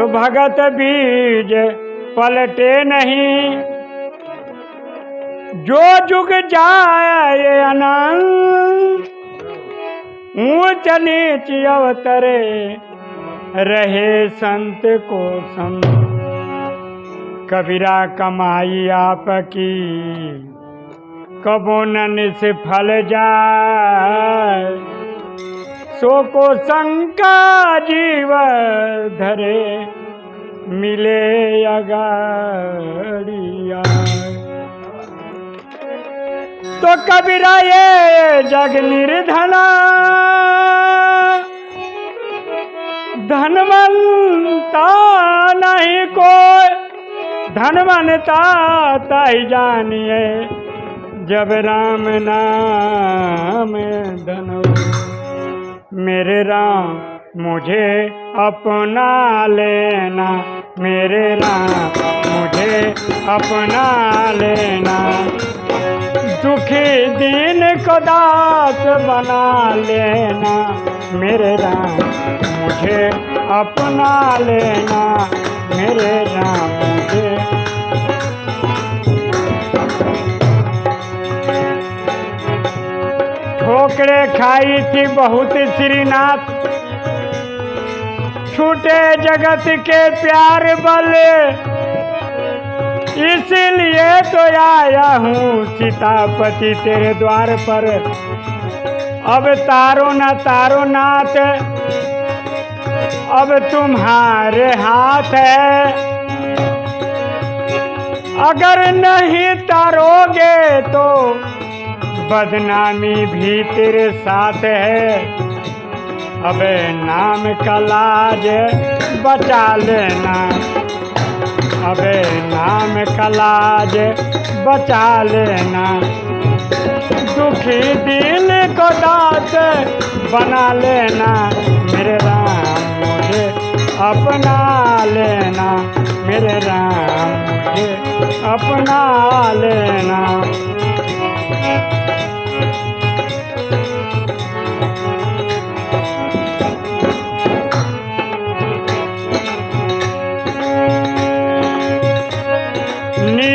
तो भगत बीज पलटे नहीं। जो जुग जाए अनंत, ऊंच नीच अवतरे रहे संत को संत। कबीरा कमाई आपकी, कबो न से फल जाए। सो को शंका जीव धरे, मिले अगाड़िया। तो कबीरा ये जग निर्धना, धनवंता नहीं कोई, धनवंता ताई जानिए, जब राम नाम धन मेरे राम, मुझे अपना लेना। मेरे राम, मुझे अपना लेना। दुखी दिन को दास बना लेना। मेरे राम, मुझे अपना लेना। मेरे राम, मुझे ठोकरे खाई थी बहुत श्रीनाथ। छूटे जगत के प्यार बल। इसीलिए तो आया हूँ सीतापति तेरे द्वार पर। अब तारो न तारो नाथ। अब तुम्हारे हाथ है। अगर नहीं तारोगे तो बदनामी भी तेरे साथ है। अबे नाम का लाज बचा लेना। अबे नाम का लाज बचा लेना। दुखी दिल को दास बना लेना। मेरे राम, मुझे अपना लेना। मेरे राम, मुझे अपना लेना।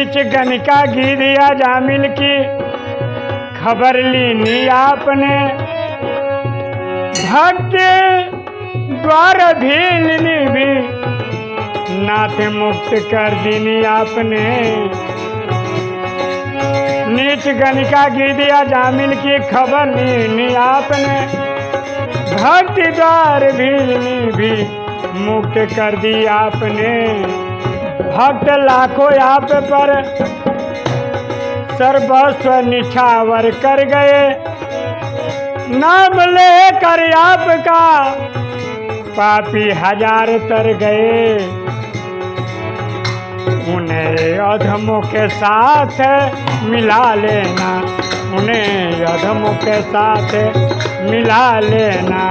नीच गनिका दिया जामिल की खबर ली नी आपने। भक्त द्वार भी ली भी नाथ मुक्त कर दीनी आपने। नीच गनिका घी दिया जामिल की खबर ली नी आपने। भक्त द्वार भी भी मुक्त कर दी आपने। भक्त लाखों आप पर सर्वस्व निछावर कर गए। नाम लेकर आपका पापी हज़ार तर गए। उन्हें अधमों के साथ मिला लेना, उन्हें अधमों के साथ मिला लेना।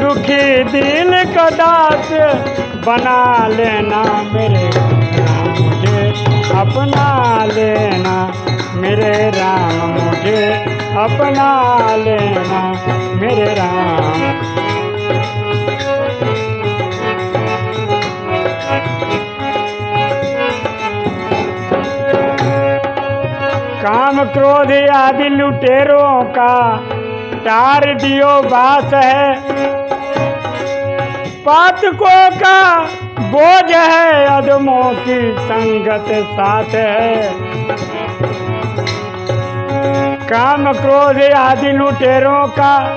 दुखी दिल का दास बना लेना मेरे राम मुझे। अपना लेना मेरे राम मुझे। अपना लेना मेरे राम। काम क्रोध आदि लुटेरों का टार दियो बास है। पातकों का बोझ है, अदमों की संगत साथ है। काम क्रोध आदि लुटेरों का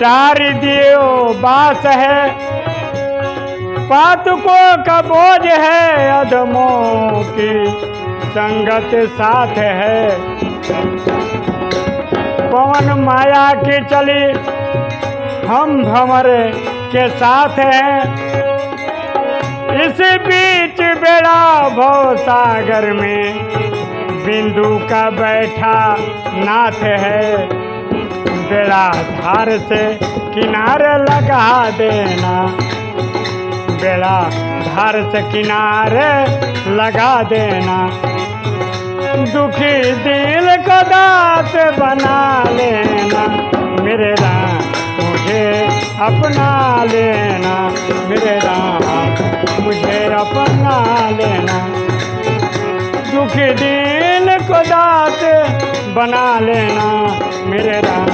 चार दियो बास है। पातकों का बोझ है, अदमों की संगत साथ है। पवन माया की चली हम भंवर के साथ हैं। इस बीच बेड़ा भव सागर में बिंदु का बैठा नाथ है। बेड़ा धार से किनारे लगा देना। बेड़ा धार से किनारे लगा देना। दुखी दिल को दास बना अपना लेना, मेरे राम मुझे अपना लेना। दुख दिन को दात बना लेना, मेरे राम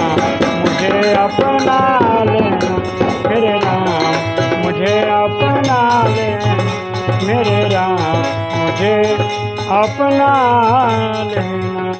मुझे अपना लेना। मेरे राम मुझे अपना लेना, मेरे राम मुझे अपना लेना।